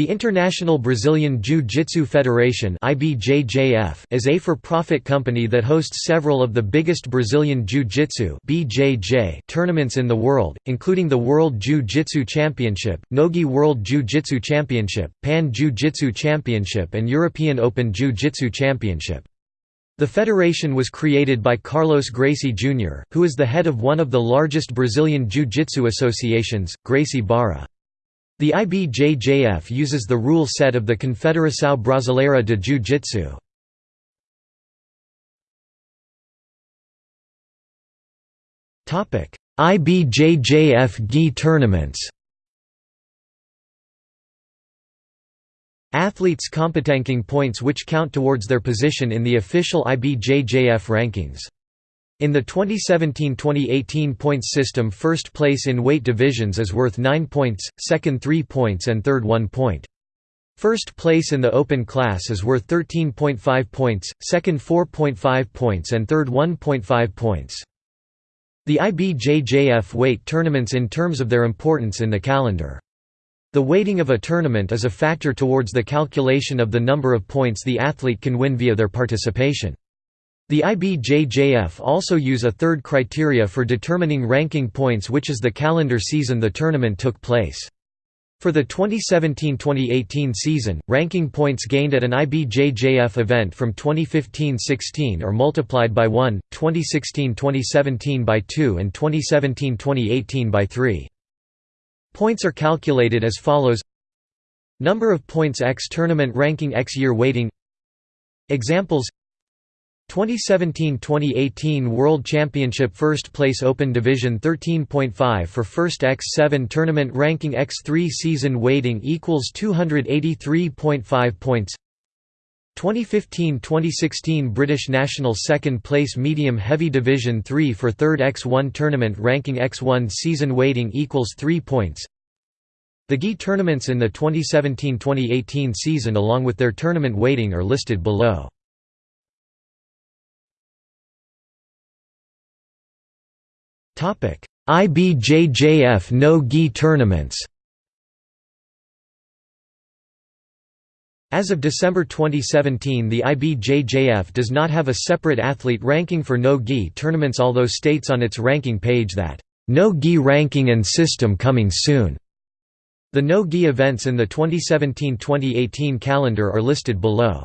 The International Brazilian Jiu-Jitsu Federation is a for-profit company that hosts several of the biggest Brazilian Jiu-Jitsu tournaments in the world, including the World Jiu-Jitsu Championship, Nogi World Jiu-Jitsu Championship, Pan Jiu-Jitsu Championship and European Open Jiu-Jitsu Championship. The federation was created by Carlos Gracie Jr., who is the head of one of the largest Brazilian jiu-jitsu associations, Gracie Barra. The IBJJF uses the rule set of the Confederação Brasileira de Jiu-Jitsu. IBJJF GI tournaments Athletes competing points which count towards their position in the official IBJJF rankings. In the 2017–2018 points system first place in weight divisions is worth 9 points, second 3 points and third 1 point. First place in the open class is worth 13.5 points, second 4.5 points and third 1.5 points. The IBJJF weight tournaments in terms of their importance in the calendar. The weighting of a tournament is a factor towards the calculation of the number of points the athlete can win via their participation. The IBJJF also use a third criteria for determining ranking points which is the calendar season the tournament took place. For the 2017–2018 season, ranking points gained at an IBJJF event from 2015–16 are multiplied by 1, 2016–2017 by 2 and 2017–2018 by 3. Points are calculated as follows Number of points x tournament ranking x year weighting Examples 2017–2018 World Championship First Place Open Division 13.5 for First X7 Tournament Ranking X3 Season Weighting equals 283.5 points 2015–2016 British National Second Place Medium Heavy Division 3 for Third X1 Tournament Ranking X1 Season Weighting equals 3 points The GI tournaments in the 2017–2018 season along with their tournament weighting are listed below. IBJJF no-gi tournaments As of December 2017 the IBJJF does not have a separate athlete ranking for no-gi tournaments although states on its ranking page that, "...no-gi ranking and system coming soon." The no-gi events in the 2017–2018 calendar are listed below.